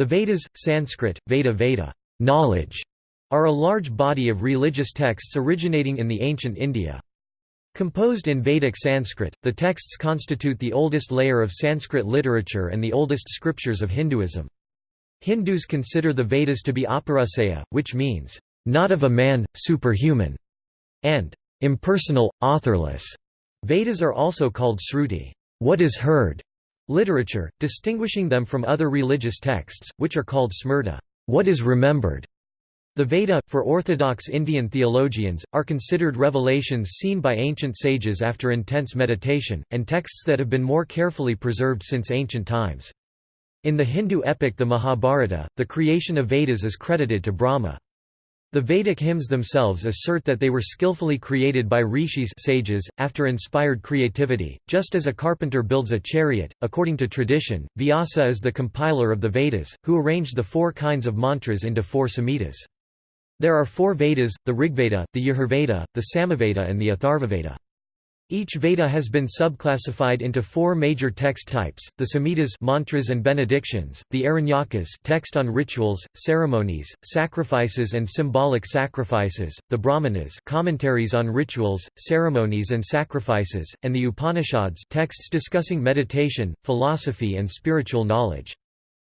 The Vedas, Sanskrit, Veda Veda knowledge", are a large body of religious texts originating in the ancient India. Composed in Vedic Sanskrit, the texts constitute the oldest layer of Sanskrit literature and the oldest scriptures of Hinduism. Hindus consider the Vedas to be apauruseya, which means, "...not of a man, superhuman", and "...impersonal, authorless". Vedas are also called sruti what is heard", literature, distinguishing them from other religious texts, which are called smrta what is remembered". The Veda, for Orthodox Indian theologians, are considered revelations seen by ancient sages after intense meditation, and texts that have been more carefully preserved since ancient times. In the Hindu epic the Mahabharata, the creation of Vedas is credited to Brahma. The Vedic hymns themselves assert that they were skillfully created by rishis sages, after inspired creativity, just as a carpenter builds a chariot. According to tradition, Vyasa is the compiler of the Vedas, who arranged the four kinds of mantras into four samhitas. There are four Vedas, the Rigveda, the Yajurveda, the Samaveda and the Atharvaveda. Each Veda has been subclassified into four major text types: the Samhitas, mantras and benedictions; the Aranyakas, text on rituals, ceremonies, sacrifices and symbolic sacrifices; the Brahmanas, commentaries on rituals, ceremonies and sacrifices; and the Upanishads, texts discussing meditation, philosophy and spiritual knowledge.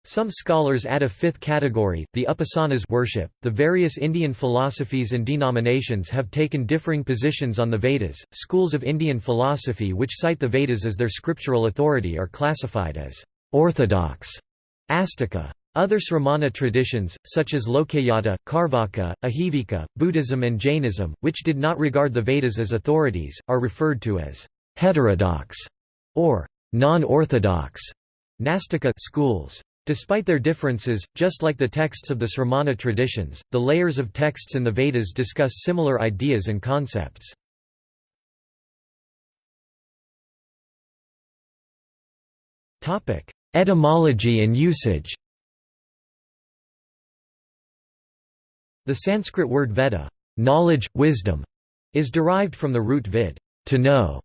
Some scholars add a fifth category, the upasanas worship. The various Indian philosophies and denominations have taken differing positions on the Vedas. Schools of Indian philosophy which cite the Vedas as their scriptural authority are classified as orthodox Astika. Other Sramana traditions, such as Lokayata, Carvaka, Ajivika, Buddhism and Jainism, which did not regard the Vedas as authorities, are referred to as heterodox or non-orthodox Nastika schools. Despite their differences, just like the texts of the Sramana traditions, the layers of texts in the Vedas discuss similar ideas and concepts. Etymology and usage The Sanskrit word veda knowledge, wisdom", is derived from the root vid to know",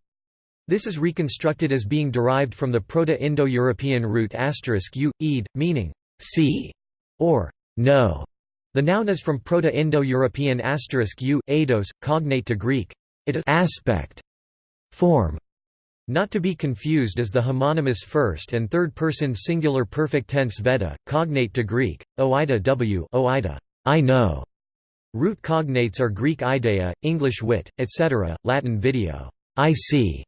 this is reconstructed as being derived from the Proto-Indo-European root u, ed, meaning see or know. The noun is from Proto-Indo-European asterisk u, eidos, cognate to Greek it aspect, form. Not to be confused as the homonymous first and third person singular perfect tense veda, cognate to Greek, oida w oida, I know. Root cognates are Greek ideia, English wit, etc., Latin video, I see,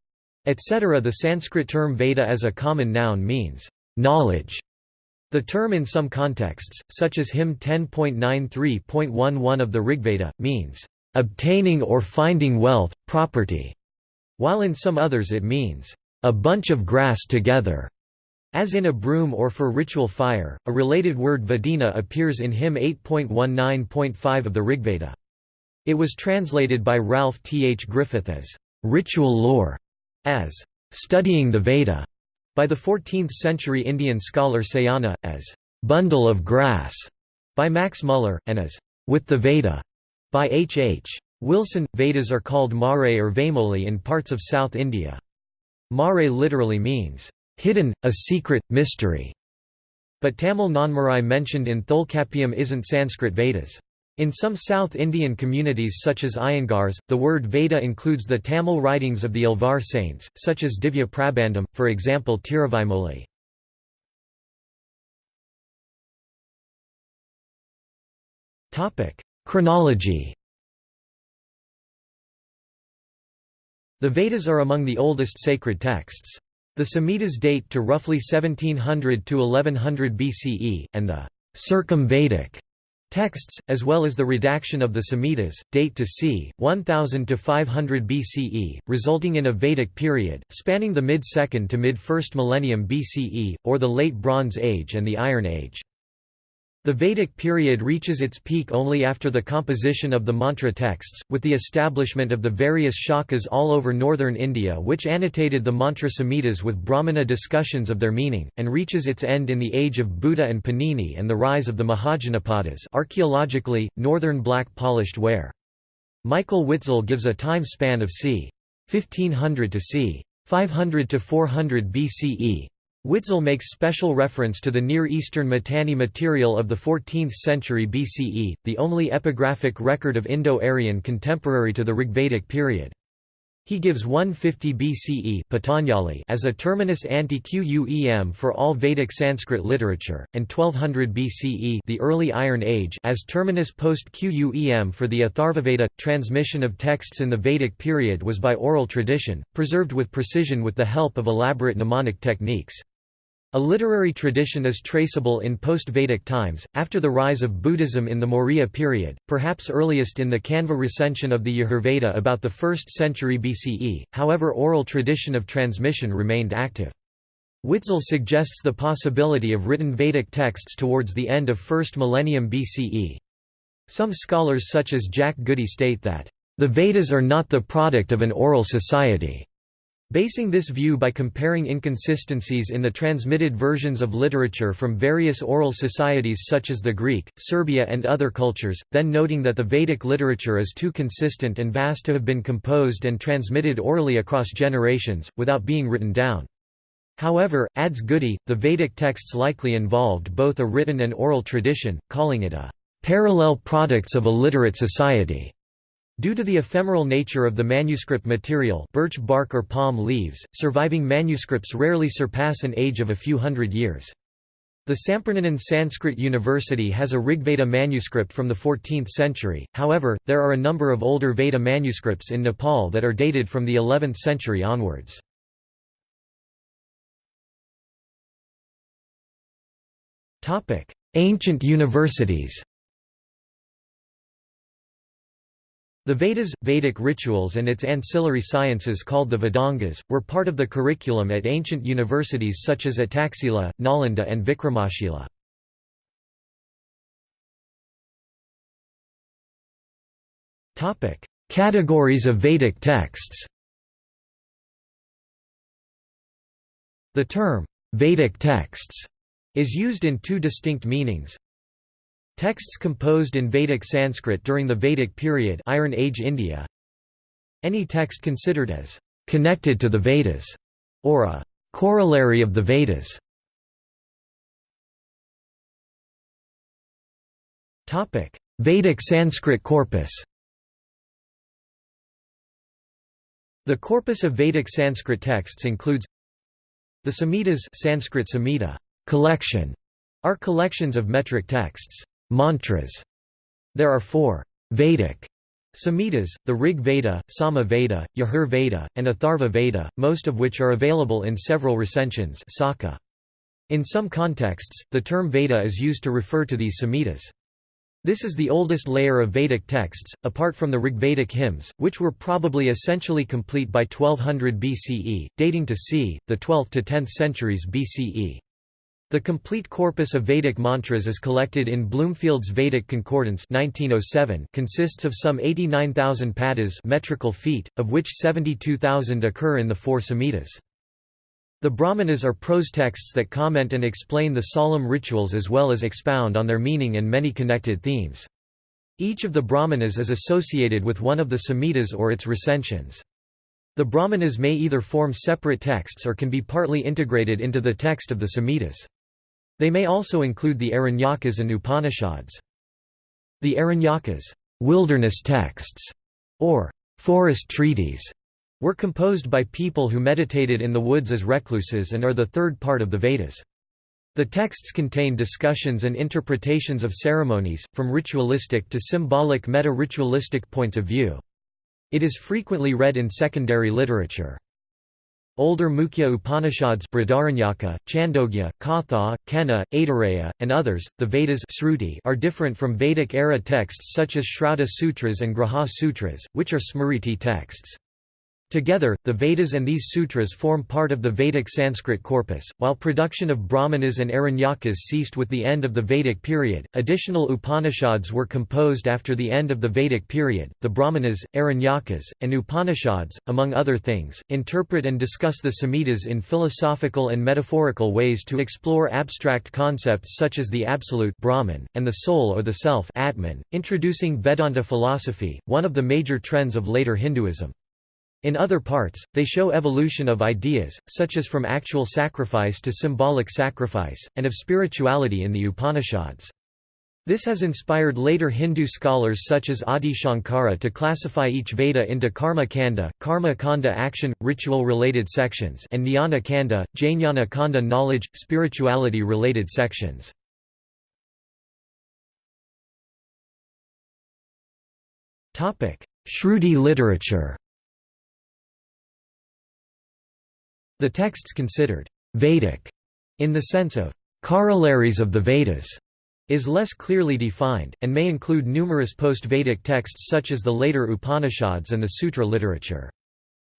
etc. The Sanskrit term Veda as a common noun means, knowledge. The term in some contexts, such as hymn 10.93.11 of the Rigveda, means, obtaining or finding wealth, property, while in some others it means, a bunch of grass together. As in a broom or for ritual fire, a related word Vedina appears in hymn 8.19.5 of the Rigveda. It was translated by Ralph T. H. Griffith as ritual lore as studying the Veda by the 14th-century Indian scholar Sayana, as bundle of grass by Max Muller, and as with the Veda by H. H. Wilson. Vedas are called Marai or Vaimoli in parts of South India. Marai literally means hidden, a secret, mystery. But Tamil Nanmarai mentioned in Tholkappiyam isn't Sanskrit Vedas. In some South Indian communities such as Iyengars, the word Veda includes the Tamil writings of the Alvar saints, such as Divya Prabandham, for example Tiruvaimoli. Chronology The Vedas are among the oldest sacred texts. The Samhitas date to roughly 1700 to 1100 BCE, and the Circum-Vedic Texts, as well as the redaction of the Samhitas, date to c. 1000 to 500 BCE, resulting in a Vedic period, spanning the mid-2nd to mid-1st millennium BCE, or the Late Bronze Age and the Iron Age. The Vedic period reaches its peak only after the composition of the mantra texts, with the establishment of the various shakas all over northern India which annotated the mantra samhitas with Brahmana discussions of their meaning, and reaches its end in the age of Buddha and Panini and the rise of the Mahajanapadas archaeologically, northern black polished ware. Michael Witzel gives a time span of c. 1500 to c. 500 to 400 BCE, Witzel makes special reference to the Near Eastern Mitanni material of the 14th century BCE, the only epigraphic record of Indo-Aryan contemporary to the Rigvedic period. He gives 150 BCE Patanjali as a terminus ante-Quem for all Vedic Sanskrit literature, and 1200 BCE the early Iron Age as terminus post-Quem for the Atharvaveda. Transmission of texts in the Vedic period was by oral tradition, preserved with precision with the help of elaborate mnemonic techniques. A literary tradition is traceable in post-Vedic times, after the rise of Buddhism in the Maurya period, perhaps earliest in the Kanva recension of the Yajurveda about the 1st century BCE, however oral tradition of transmission remained active. Witzel suggests the possibility of written Vedic texts towards the end of 1st millennium BCE. Some scholars such as Jack Goody state that, "...the Vedas are not the product of an oral society." Basing this view by comparing inconsistencies in the transmitted versions of literature from various oral societies such as the Greek, Serbia and other cultures, then noting that the Vedic literature is too consistent and vast to have been composed and transmitted orally across generations, without being written down. However, adds Goody, the Vedic texts likely involved both a written and oral tradition, calling it a parallel products of a literate society. Due to the ephemeral nature of the manuscript material birch bark or palm leaves, surviving manuscripts rarely surpass an age of a few hundred years. The Sampurnanand Sanskrit University has a Rigveda manuscript from the 14th century, however, there are a number of older Veda manuscripts in Nepal that are dated from the 11th century onwards. Ancient universities The Vedas, Vedic rituals and its ancillary sciences called the Vedangas, were part of the curriculum at ancient universities such as at Taxila, Nalanda and Vikramashila. Categories of Vedic texts The term, Vedic texts, is used in two distinct meanings. Texts composed in Vedic Sanskrit during the Vedic period Iron Age India. Any text considered as «connected to the Vedas» or a «corollary of the Vedas». Topic: Vedic Sanskrit corpus. The corpus of Vedic Sanskrit texts includes the Samhitas Sanskrit Samhita collection are collections of metric texts Mantras. There are four Vedic Samhitas, the Rig Veda, Sama Veda, Yajur Veda, and Atharva Veda, most of which are available in several recensions In some contexts, the term Veda is used to refer to these Samhitas. This is the oldest layer of Vedic texts, apart from the Rigvedic hymns, which were probably essentially complete by 1200 BCE, dating to c. the 12th to 10th centuries BCE. The complete corpus of Vedic mantras is collected in Bloomfield's Vedic Concordance 1907 consists of some 89,000 padas metrical feet, of which 72,000 occur in the four Samhitas. The Brahmanas are prose texts that comment and explain the solemn rituals as well as expound on their meaning and many connected themes. Each of the Brahmanas is associated with one of the Samhitas or its recensions. The Brahmanas may either form separate texts or can be partly integrated into the text of the Samhitas. They may also include the Aranyakas and Upanishads. The Aranyakas wilderness texts", or forest treaties, were composed by people who meditated in the woods as recluses and are the third part of the Vedas. The texts contain discussions and interpretations of ceremonies, from ritualistic to symbolic meta-ritualistic points of view. It is frequently read in secondary literature. Older Mukhya Upanishads Brihadaranyaka, Chandogya, Katha, Kena, Aitareya, and others, the Vedas are different from Vedic-era texts such as Shrauta Sutras and Grhya Sutras, which are Smriti texts. Together, the Vedas and these sutras form part of the Vedic Sanskrit corpus. While production of Brahmanas and Aranyakas ceased with the end of the Vedic period, additional Upanishads were composed after the end of the Vedic period. The Brahmanas, Aranyakas, and Upanishads, among other things, interpret and discuss the Samhitas in philosophical and metaphorical ways to explore abstract concepts such as the absolute Brahman and the soul or the self Atman, introducing Vedanta philosophy, one of the major trends of later Hinduism. In other parts, they show evolution of ideas, such as from actual sacrifice to symbolic sacrifice, and of spirituality in the Upanishads. This has inspired later Hindu scholars such as Adi Shankara to classify each Veda into Karma Kanda, Karma Kanda action, ritual-related sections and Jnana Kanda, Jnana Kanda knowledge, spirituality-related sections. Shruti literature The texts considered Vedic in the sense of corollaries of the Vedas is less clearly defined, and may include numerous post-Vedic texts such as the later Upanishads and the Sutra literature.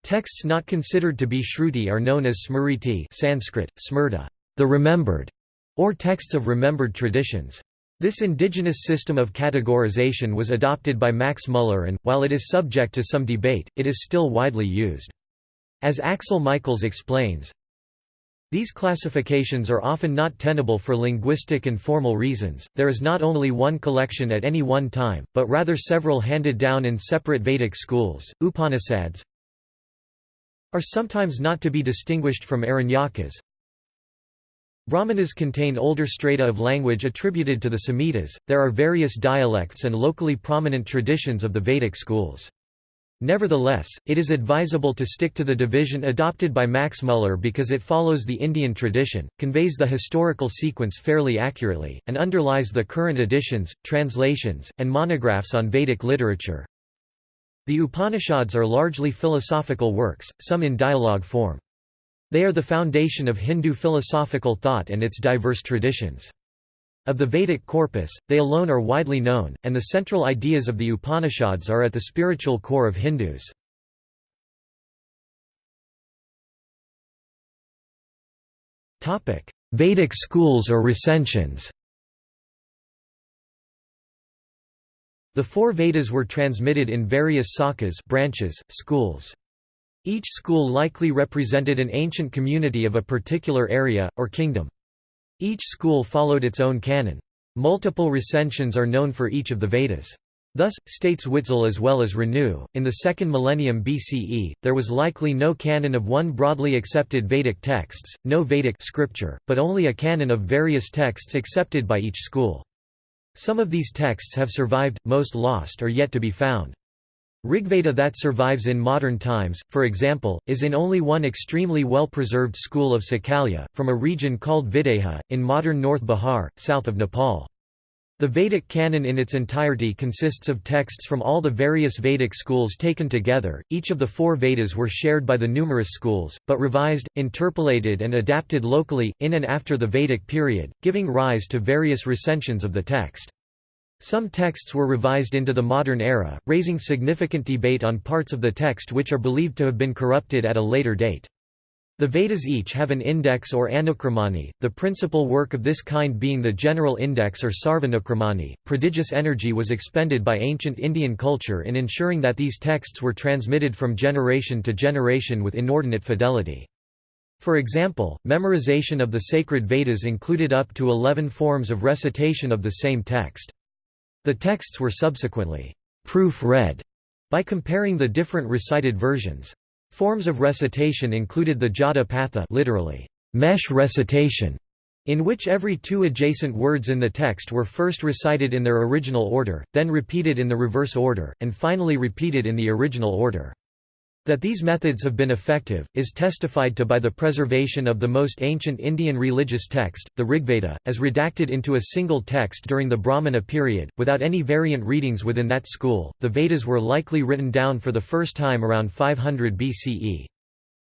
Texts not considered to be Shruti are known as Smriti Sanskrit, Smrta, the remembered, or texts of remembered traditions. This indigenous system of categorization was adopted by Max Muller and, while it is subject to some debate, it is still widely used. As Axel Michaels explains, these classifications are often not tenable for linguistic and formal reasons. There is not only one collection at any one time, but rather several handed down in separate Vedic schools. Upanishads are sometimes not to be distinguished from Aranyakas. Brahmanas contain older strata of language attributed to the Samhitas. There are various dialects and locally prominent traditions of the Vedic schools. Nevertheless, it is advisable to stick to the division adopted by Max Muller because it follows the Indian tradition, conveys the historical sequence fairly accurately, and underlies the current editions, translations, and monographs on Vedic literature. The Upanishads are largely philosophical works, some in dialogue form. They are the foundation of Hindu philosophical thought and its diverse traditions. Of the Vedic corpus, they alone are widely known, and the central ideas of the Upanishads are at the spiritual core of Hindus. Vedic schools or recensions The four Vedas were transmitted in various sakas branches, schools. Each school likely represented an ancient community of a particular area, or kingdom. Each school followed its own canon. Multiple recensions are known for each of the Vedas. Thus, states Witzel as well as Renou, in the second millennium BCE, there was likely no canon of one broadly accepted Vedic texts, no Vedic scripture, but only a canon of various texts accepted by each school. Some of these texts have survived, most lost or yet to be found. Rigveda that survives in modern times, for example, is in only one extremely well-preserved school of Sakalya, from a region called Videha, in modern North Bihar, south of Nepal. The Vedic canon in its entirety consists of texts from all the various Vedic schools taken together. Each of the four Vedas were shared by the numerous schools, but revised, interpolated, and adapted locally, in and after the Vedic period, giving rise to various recensions of the text. Some texts were revised into the modern era, raising significant debate on parts of the text which are believed to have been corrupted at a later date. The Vedas each have an index or anukramani, the principal work of this kind being the general index or sarvanukramani. Prodigious energy was expended by ancient Indian culture in ensuring that these texts were transmitted from generation to generation with inordinate fidelity. For example, memorization of the sacred Vedas included up to eleven forms of recitation of the same text. The texts were subsequently proof-read by comparing the different recited versions. Forms of recitation included the jata patha literally, mesh recitation, in which every two adjacent words in the text were first recited in their original order, then repeated in the reverse order, and finally repeated in the original order. That these methods have been effective, is testified to by the preservation of the most ancient Indian religious text, the Rigveda, as redacted into a single text during the Brahmana period, without any variant readings within that school. The Vedas were likely written down for the first time around 500 BCE.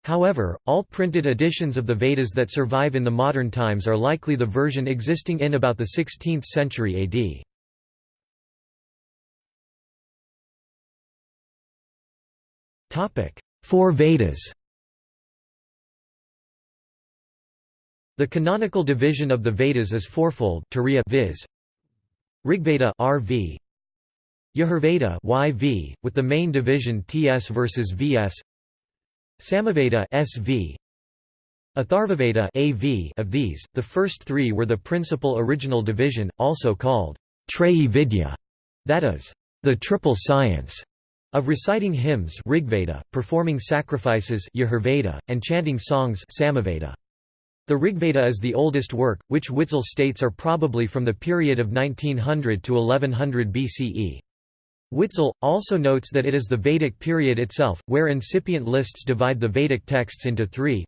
However, all printed editions of the Vedas that survive in the modern times are likely the version existing in about the 16th century AD. Four Vedas. The canonical division of the Vedas is fourfold Turiya viz. Rigveda RV Yajurveda YV with the main division TS versus VS Samaveda SV Atharvaveda AV of these the first 3 were the principal original division also called Treyi Vidya that is the triple science Of reciting hymns Rigveda, performing sacrifices Yajurveda, and chanting songs Samaveda. The Rigveda is the oldest work, which Witzel states are probably from the period of 1900 to 1100 BCE. Witzel, also notes that it is the Vedic period itself, where incipient lists divide the Vedic texts into three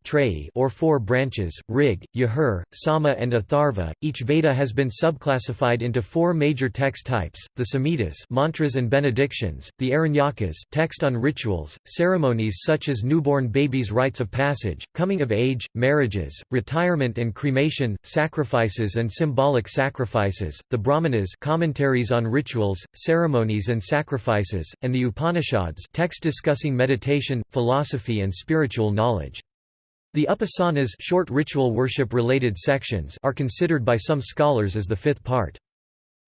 or four branches, Rig, Yajur, Sama and Atharva. Each Veda has been subclassified into four major text types, the Samhitas mantras and benedictions, the Aranyakas text on rituals, ceremonies such as newborn babies' rites of passage, coming of age, marriages, retirement and cremation, sacrifices and symbolic sacrifices, the Brahmanas commentaries on rituals, ceremonies and sacrifices, and the Upanishads text discussing meditation, philosophy and spiritual knowledge. The Upasanas short ritual worship-related sections are considered by some scholars as the fifth part.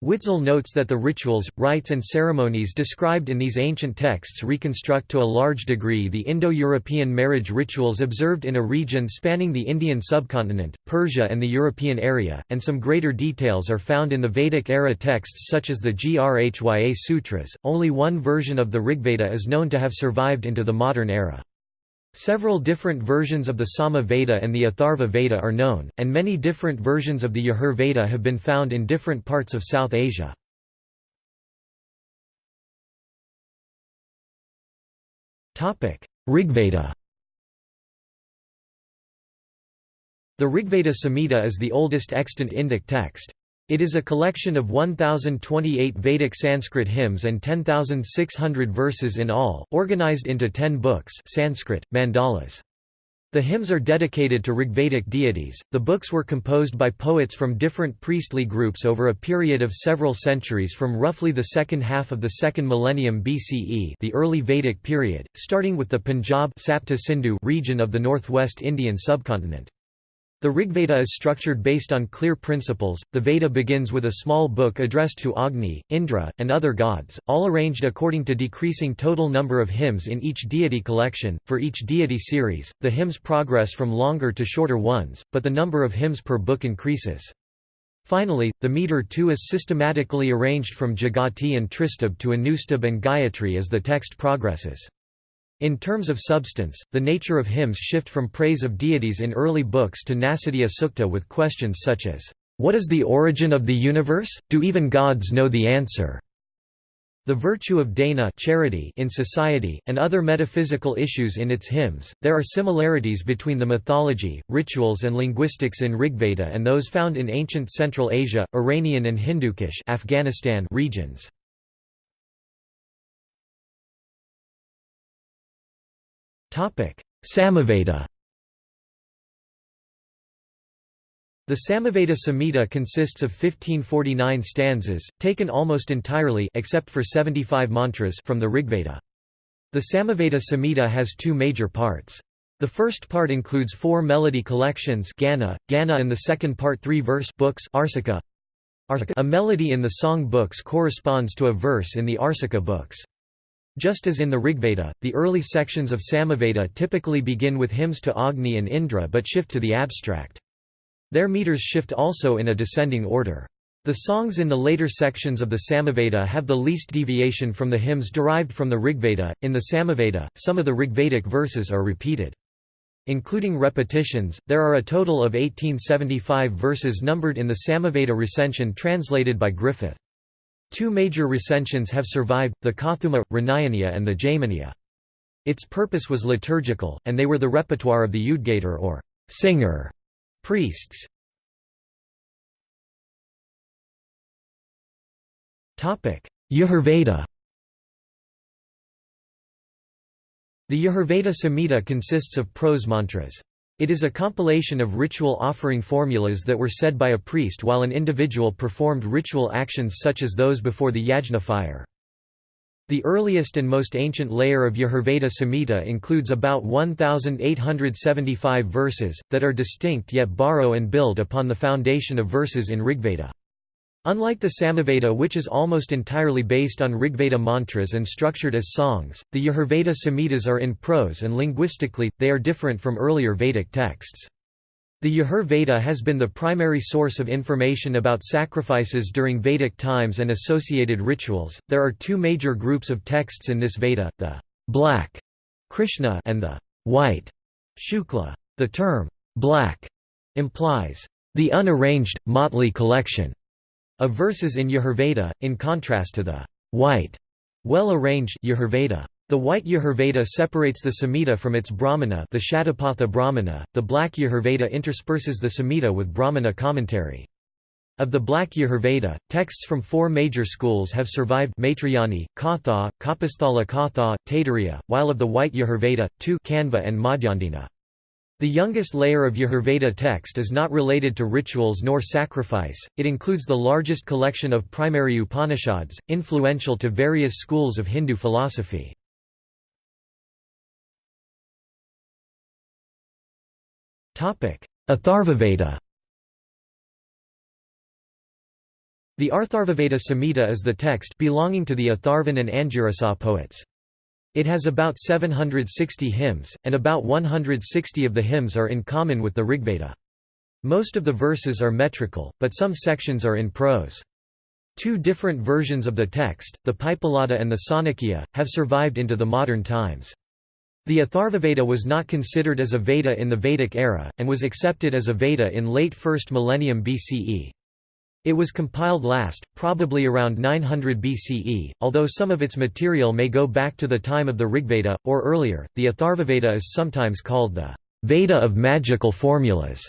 Witzel notes that the rituals, rites and ceremonies described in these ancient texts reconstruct to a large degree the Indo-European marriage rituals observed in a region spanning the Indian subcontinent, Persia and the European area, and some greater details are found in the Vedic-era texts such as the Grhya Sutras. Only one version of the Rigveda is known to have survived into the modern era. Several different versions of the Sama Veda and the Atharva Veda are known, and many different versions of the Yajur Veda have been found in different parts of South Asia. Rigveda The Rigveda Samhita is the oldest extant Indic text. It is a collection of 1028 Vedic Sanskrit hymns and 10,600 verses in all, organized into 10 books Sanskrit, mandalas. The hymns are dedicated to Rigvedic deities. The books were composed by poets from different priestly groups over a period of several centuries from roughly the second half of the second millennium BCE, the early Vedic period, starting with the Punjab region of the northwest Indian subcontinent. The Rigveda is structured based on clear principles. The Veda begins with a small book addressed to Agni, Indra, and other gods, all arranged according to decreasing total number of hymns in each deity collection. For each deity series, the hymns progress from longer to shorter ones, but the number of hymns per book increases. Finally, the meter too is systematically arranged from Jagati and Tristubh to Anustubh and Gayatri as the text progresses. In terms of substance, the nature of hymns shift from praise of deities in early books to Nasadiya Sukta with questions such as, "'What is the origin of the universe? Do even gods know the answer?' The virtue of dana charity in society, and other metaphysical issues in its hymns. There are similarities between the mythology, rituals and linguistics in Rigveda and those found in ancient Central Asia, Iranian and Hindukush Afghanistan regions. Samaveda The Samaveda Samhita consists of 1549 stanzas, taken almost entirely except for 75 mantras from the Rigveda. The Samaveda Samhita has two major parts. The first part includes four melody collections Gana, Gana and the second part three verse books Arsika. A melody in the song books corresponds to a verse in the Arsika books. Just as in the Rigveda, the early sections of Samaveda typically begin with hymns to Agni and Indra but shift to the abstract. Their meters shift also in a descending order. The songs in the later sections of the Samaveda have the least deviation from the hymns derived from the Rigveda. In the Samaveda, some of the Rigvedic verses are repeated. Including repetitions, there are a total of 1875 verses numbered in the Samaveda recension translated by Griffith. Two major recensions have survived, the Kauthuma, Ranayaniya and the Jaiminiya. Its purpose was liturgical, and they were the repertoire of the Udgator or singer priests. Yajurveda The Yajurveda Samhita consists of prose mantras. It is a compilation of ritual offering formulas that were said by a priest while an individual performed ritual actions such as those before the yajna fire. The earliest and most ancient layer of Yajurveda Samhita includes about 1,875 verses, that are distinct yet borrow and build upon the foundation of verses in Rigveda. Unlike the Samaveda which is almost entirely based on Rigveda mantras and structured as songs, the Yajurveda Samhitas are in prose and linguistically, they are different from earlier Vedic texts. The Yajurveda has been the primary source of information about sacrifices during Vedic times and associated rituals. There are two major groups of texts in this Veda: the black Krishna and the white Shukla. The term black implies the unarranged, motley collection of verses in Yajurveda, in contrast to the white, well-arranged Yajurveda. The white Yajurveda separates the Samhita from its Brahmana the Shatapatha Brahmana, the black Yajurveda intersperses the Samhita with Brahmana commentary. Of the Black Yajurveda, texts from four major schools have survived Maitrayani, Katha, Kapasthala Katha, Taittiriya, while of the White Yajurveda, two Kanva and Madhyandina. The youngest layer of Yajurveda text is not related to rituals nor sacrifice, it includes the largest collection of primary Upanishads, influential to various schools of Hindu philosophy. Atharvaveda The Atharvaveda Samhita is the text belonging to the Atharvan and Angirasa poets. It has about 760 hymns, and about 160 of the hymns are in common with the Rigveda. Most of the verses are metrical, but some sections are in prose. Two different versions of the text, the Paippalada and the Sankhya, have survived into the modern times. The Atharvaveda was not considered as a Veda in the Vedic era, and was accepted as a Veda in late 1st millennium BCE. It was compiled last, probably around 900 BCE, although some of its material may go back to the time of the Rigveda, or earlier. The Atharvaveda is sometimes called the Veda of magical formulas,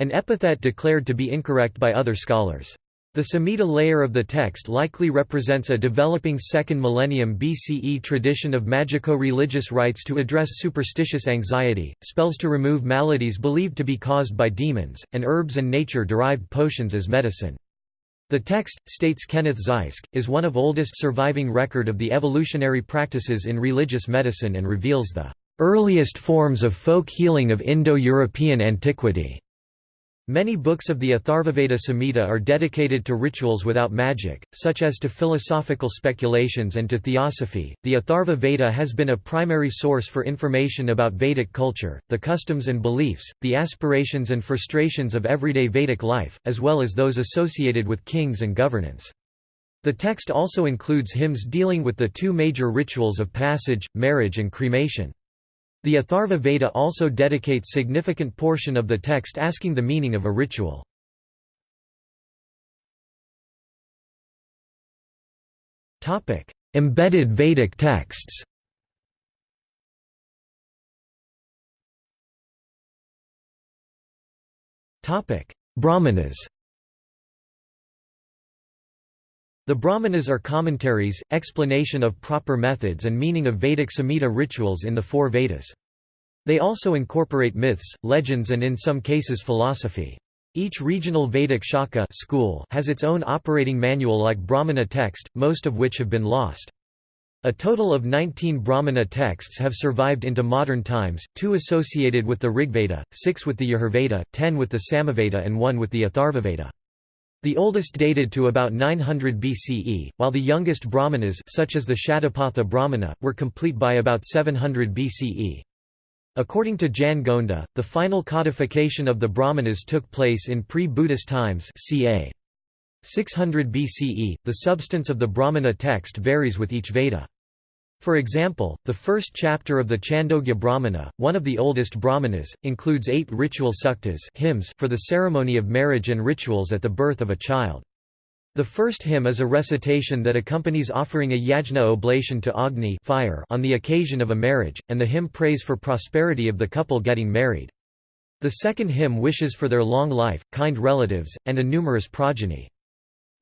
an epithet declared to be incorrect by other scholars. The Samhita layer of the text likely represents a developing 2nd millennium BCE tradition of magico-religious rites to address superstitious anxiety, spells to remove maladies believed to be caused by demons, and herbs and nature-derived potions as medicine. The text, states Kenneth Zysk, is one of oldest surviving record of the evolutionary practices in religious medicine and reveals the earliest forms of folk healing of Indo-European antiquity. Many books of the Atharvaveda Samhita are dedicated to rituals without magic, such as to philosophical speculations and to theosophy. The Atharva Veda has been a primary source for information about Vedic culture, the customs and beliefs, the aspirations and frustrations of everyday Vedic life, as well as those associated with kings and governance. The text also includes hymns dealing with the two major rituals of passage, marriage, and cremation. The Atharva Veda also dedicates significant portion of the text asking the meaning of a ritual. Embedded Vedic texts. Brahmanas The Brahmanas are commentaries, explanation of proper methods and meaning of Vedic Samhita rituals in the four Vedas. They also incorporate myths, legends and in some cases philosophy. Each regional Vedic Shaka school has its own operating manual like Brahmana text, most of which have been lost. A total of 19 Brahmana texts have survived into modern times, two associated with the Rigveda, six with the Yajurveda, ten with the Samaveda and one with the Atharvaveda. The oldest dated to about 900 BCE, while the youngest Brahmanas such as the Shatapatha Brahmana, were complete by about 700 BCE. According to Jan Gonda, the final codification of the Brahmanas took place in pre-Buddhist times ca. 600 BCE. The substance of the Brahmana text varies with each Veda. For example, the first chapter of the Chandogya Brahmana, one of the oldest Brahmanas, includes eight ritual suktas hymns for the ceremony of marriage and rituals at the birth of a child. The first hymn is a recitation that accompanies offering a yajna oblation to Agni fire on the occasion of a marriage, and the hymn prays for prosperity of the couple getting married. The second hymn wishes for their long life, kind relatives, and a numerous progeny.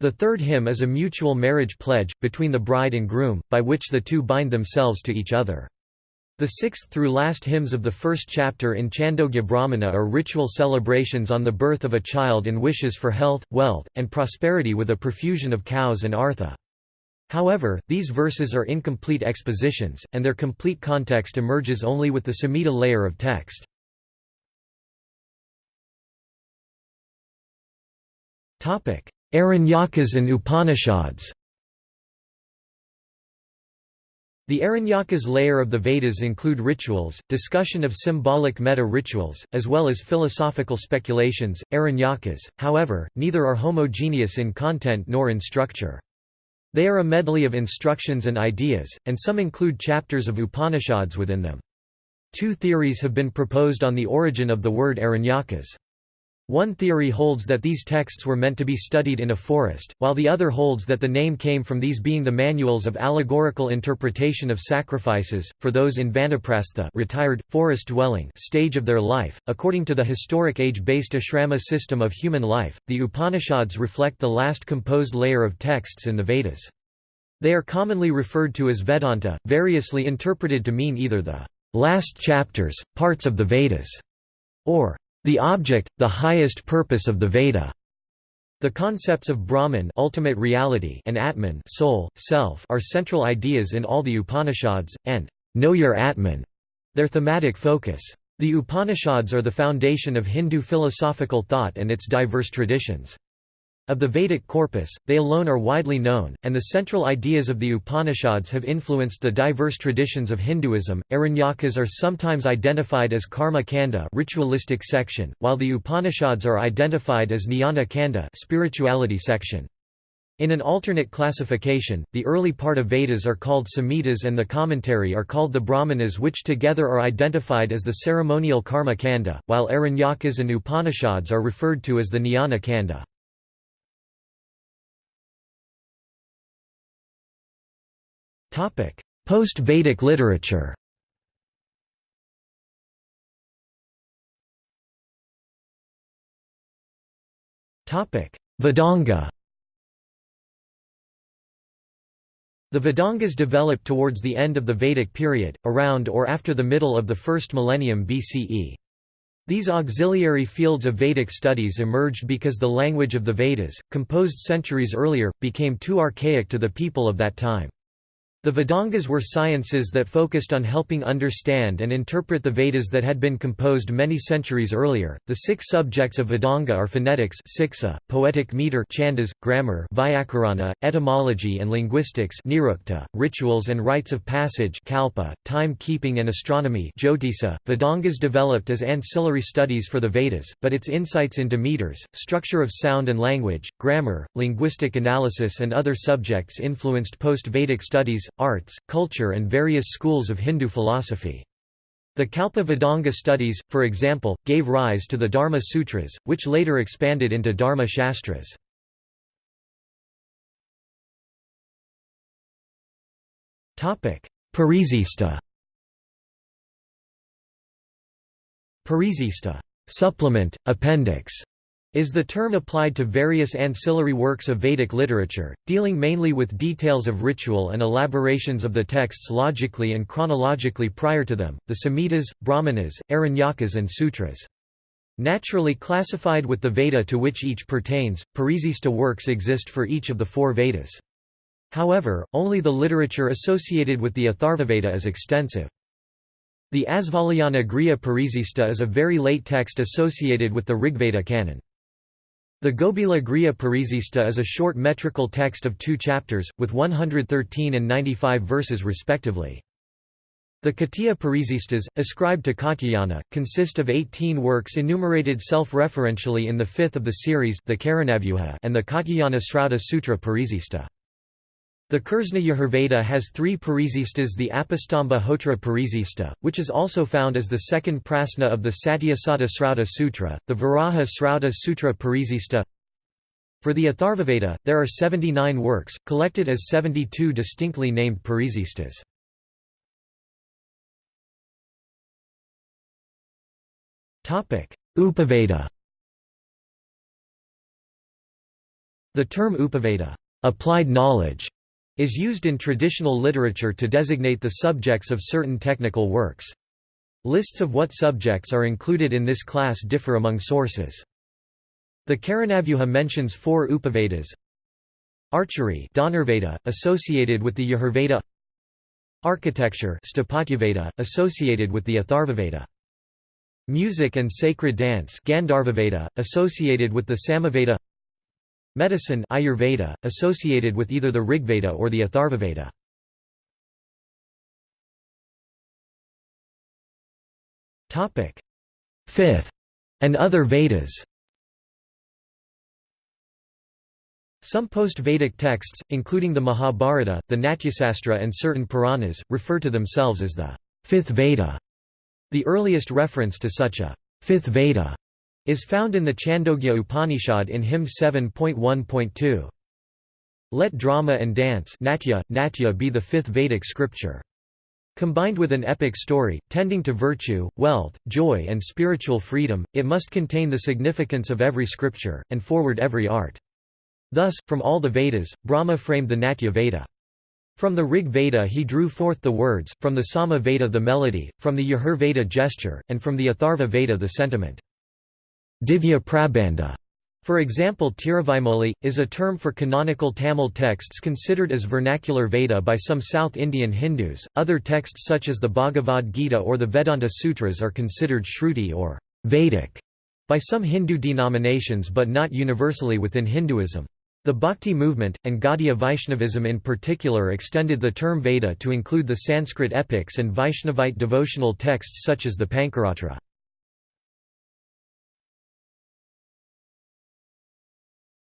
The third hymn is a mutual marriage pledge, between the bride and groom, by which the two bind themselves to each other. The sixth through last hymns of the first chapter in Chandogya Brahmana are ritual celebrations on the birth of a child and wishes for health, wealth, and prosperity with a profusion of cows and artha. However, these verses are incomplete expositions, and their complete context emerges only with the Samhita layer of text. Aranyakas and Upanishads The Aranyakas layer of the Vedas include rituals, discussion of symbolic meta-rituals, as well as philosophical speculations, Aranyakas, however, neither are homogeneous in content nor in structure. They are a medley of instructions and ideas, and some include chapters of Upanishads within them. Two theories have been proposed on the origin of the word Aranyakas. One theory holds that these texts were meant to be studied in a forest, while the other holds that the name came from these being the manuals of allegorical interpretation of sacrifices, for those in Vanaprastha retired, forest-dwelling stage of their life. According to the historic age-based ashrama system of human life, the Upanishads reflect the last composed layer of texts in the Vedas. They are commonly referred to as Vedanta, variously interpreted to mean either the last chapters, parts of the Vedas, or the object, the highest purpose of the Veda. The concepts of Brahman ultimate reality and Atman soul, self are central ideas in all the Upanishads, and know your Atman, their thematic focus. The Upanishads are the foundation of Hindu philosophical thought and its diverse traditions. Of the Vedic corpus, they alone are widely known, and the central ideas of the Upanishads have influenced the diverse traditions of Hinduism. Aranyakas are sometimes identified as karma kanda, ritualistic section, while the Upanishads are identified as jnana kanda, spirituality section. In an alternate classification, the early part of Vedas are called Samhitas and the commentary are called the Brahmanas which together are identified as the ceremonial karma kanda, while Aranyakas and Upanishads are referred to as the jnana kanda. Post-Vedic literature Vedanga The Vedangas developed towards the end of the Vedic period, around or after the middle of the first millennium BCE. These auxiliary fields of Vedic studies emerged because the language of the Vedas, composed centuries earlier, became too archaic to the people of that time. The Vedangas were sciences that focused on helping understand and interpret the Vedas that had been composed many centuries earlier. The six subjects of Vedanga are phonetics, siksa, poetic meter, chandas, grammar, vyakarana, etymology and linguistics, nirukta, rituals and rites of passage, kalpa, time-keeping and astronomy, jyotisa. Vedangas developed as ancillary studies for the Vedas, but its insights into meters, structure of sound and language, grammar, linguistic analysis and other subjects influenced post-Vedic studies arts, culture and various schools of Hindu philosophy. The Kalpa Vedanga studies, for example, gave rise to the Dharma Sutras, which later expanded into Dharma Shastras. Parisista Parisista supplement, appendix, is the term applied to various ancillary works of Vedic literature, dealing mainly with details of ritual and elaborations of the texts logically and chronologically prior to them, the Samhitas, Brahmanas, Aranyakas and Sutras. Naturally classified with the Veda to which each pertains, Parisista works exist for each of the four Vedas. However, only the literature associated with the Atharvaveda is extensive. The Asvalayana Griya Parisista is a very late text associated with the Rigveda canon. The Gobhila Griya Parisista is a short metrical text of two chapters, with 113 and 95 verses respectively. The Katiya Parisistas, ascribed to Katyayana, consist of 18 works enumerated self-referentially in the fifth of the series the and the Katyayana Srauta Sutra Parisista. The Krsna Yajurveda has three Parisistas the Apastamba Hotra Parisista, which is also found as the second prasna of the Satyasadha Srauta Sutra, the Varaha Srauta Sutra Parisista. For the Atharvaveda, there are 79 works, collected as 72 distinctly named Parisistas. Upaveda The term Upaveda applied knowledge", is used in traditional literature to designate the subjects of certain technical works. Lists of what subjects are included in this class differ among sources. The Karanavyuha mentions four Upavedas Archery Dhanurveda, associated with the Yajurveda Architecture Sthapatyaveda, associated with the Atharvaveda Music and sacred dance Gandharvaveda, associated with the Samaveda Medicine Ayurveda, associated with either the Rigveda or the Atharvaveda. Fifth and other Vedas Some post-Vedic texts, including the Mahabharata, the Natyasastra and certain Puranas, refer to themselves as the Fifth Veda. The earliest reference to such a Fifth Veda is found in the Chandogya Upanishad in hymn 7.1.2. Let drama and dance natya, natya be the fifth Vedic scripture. Combined with an epic story, tending to virtue, wealth, joy and spiritual freedom, it must contain the significance of every scripture, and forward every art. Thus, from all the Vedas, Brahma framed the Natya Veda. From the Rig Veda he drew forth the words, from the Sama Veda the melody, from the Yajur Veda gesture, and from the Atharva Veda the sentiment. Divya Prabandha for example Tiruvaimoli, is a term for canonical Tamil texts considered as vernacular Veda by some South Indian Hindus. Other texts such as the Bhagavad Gita or the Vedanta Sutras are considered Shruti or Vedic by some Hindu denominations but not universally within Hinduism. The Bhakti movement, and Gaudiya Vaishnavism in particular extended the term Veda to include the Sanskrit epics and Vaishnavite devotional texts such as the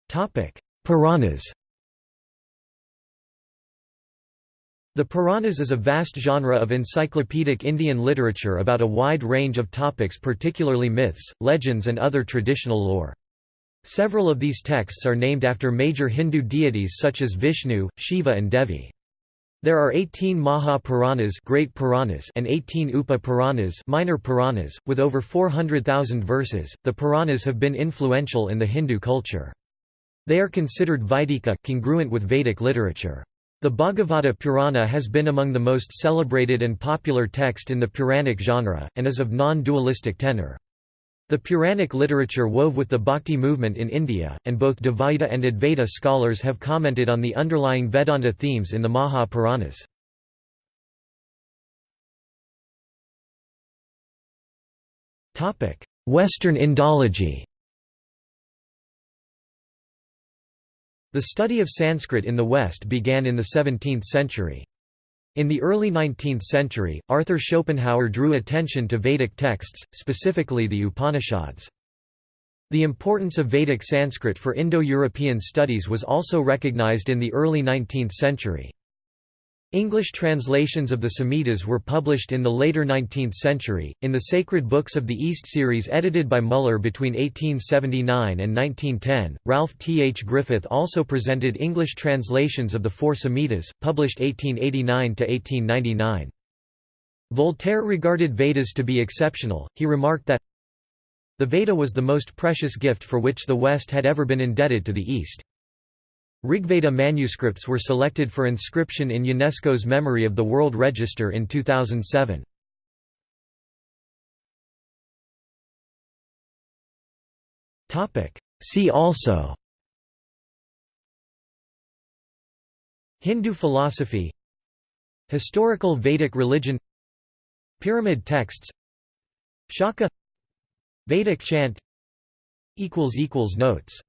Pancaratra. Puranas The Puranas is a vast genre of encyclopedic Indian literature about a wide range of topics particularly myths, legends and other traditional lore. Several of these texts are named after major Hindu deities such as Vishnu, Shiva and Devi. There are 18 Maha Puranas, Great Puranas and 18 Upa Puranas, Minor Puranas, with over 400,000 verses. The Puranas have been influential in the Hindu culture. They are considered Vaidika congruent with Vedic literature. The Bhagavata Purana has been among the most celebrated and popular text in the Puranic genre, and is of non-dualistic tenor. The Puranic literature wove with the Bhakti movement in India, and both Dvaita and Advaita scholars have commented on the underlying Vedanta themes in the Maha Puranas. Western Indology The study of Sanskrit in the West began in the 17th century. In the early 19th century, Arthur Schopenhauer drew attention to Vedic texts, specifically the Upanishads. The importance of Vedic Sanskrit for Indo-European studies was also recognized in the early 19th century. English translations of the Samhitas were published in the later 19th century, in the Sacred Books of the East series edited by Muller between 1879 and 1910. Ralph T. H. Griffith also presented English translations of the four Samhitas, published 1889 1899. Voltaire regarded Vedas to be exceptional, he remarked that the Veda was the most precious gift for which the West had ever been indebted to the East. Rigveda manuscripts were selected for inscription in UNESCO's Memory of the World Register in 2007. See also Hindu philosophy Historical Vedic religion Pyramid texts Shakha Vedic chant Notes